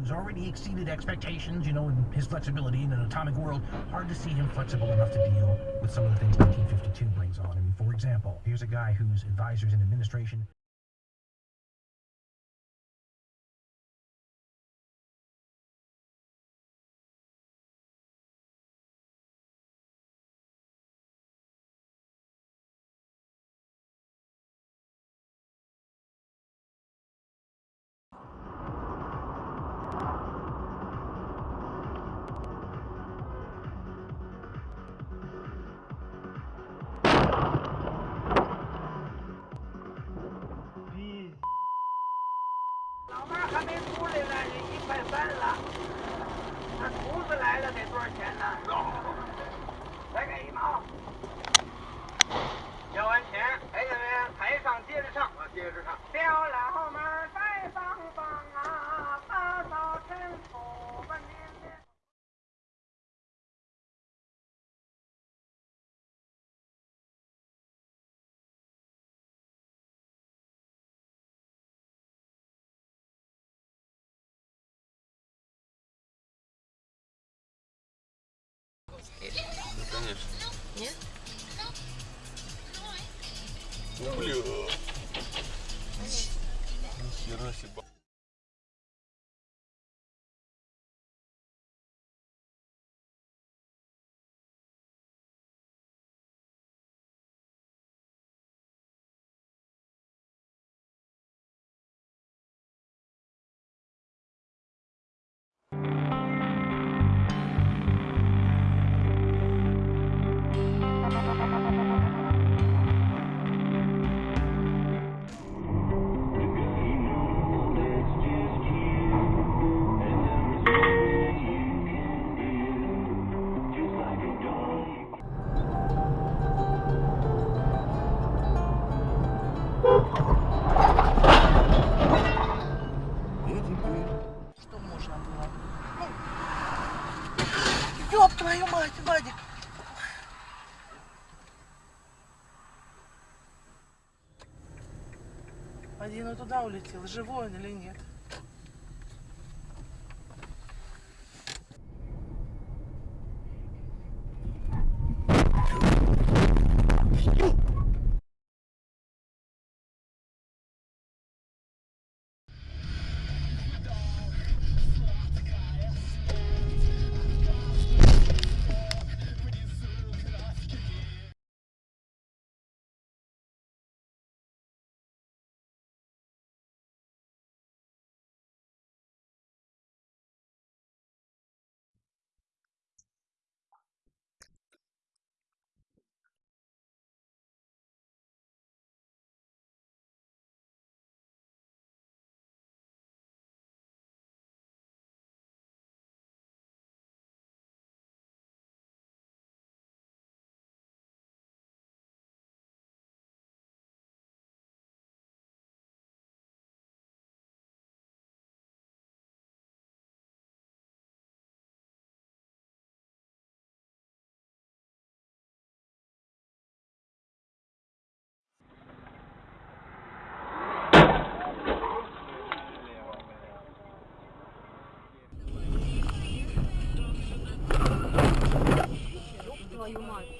who's already exceeded expectations, you know, in his flexibility in an atomic world, hard to see him flexible enough to deal with some of the things 1952 brings on. I mean, for example, here's a guy whose advisors in administration конечно. Нет? Бля. Нихера себе. Ёб твою мать, Вадик! Один и туда улетел, живой он или нет? твою うま。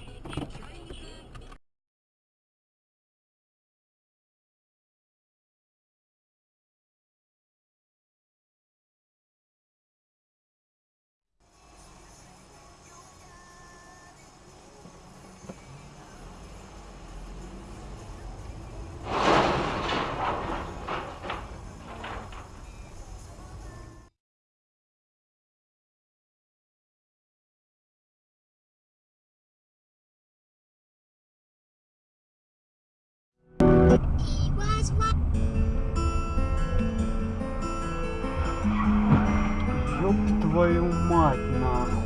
Твою мать, нахуй.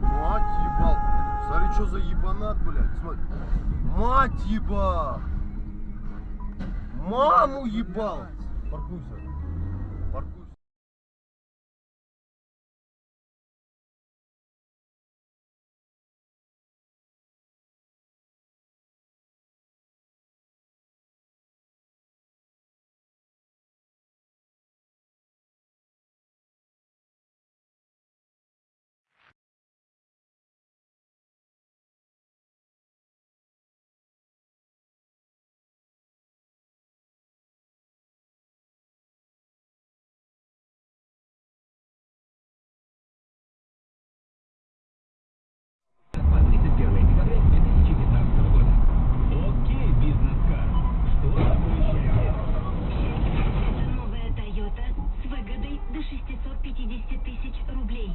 Мать ебал. Смотри, что за ебанат, блядь. Смотри. Мать ебал. Маму ебал. Паркуйся. тысяч рублей.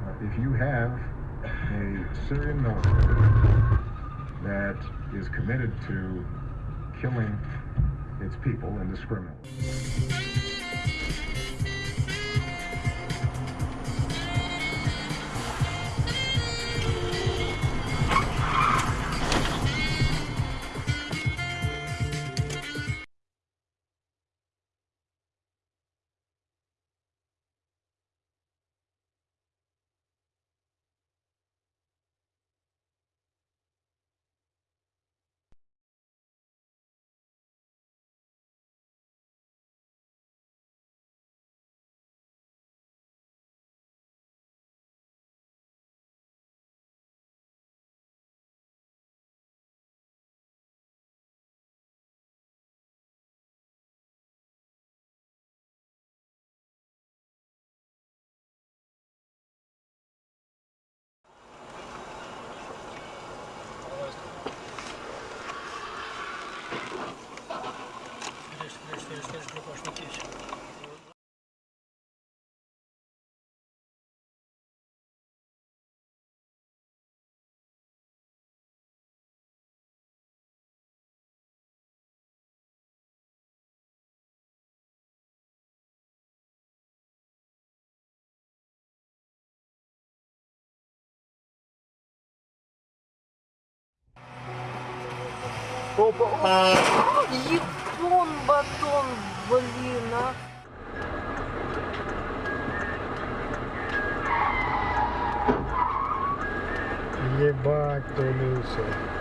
Uh, if you have a Syrian military that is committed to killing its people indiscriminately. Ебон батон, блин, а. Ебать, Толюша.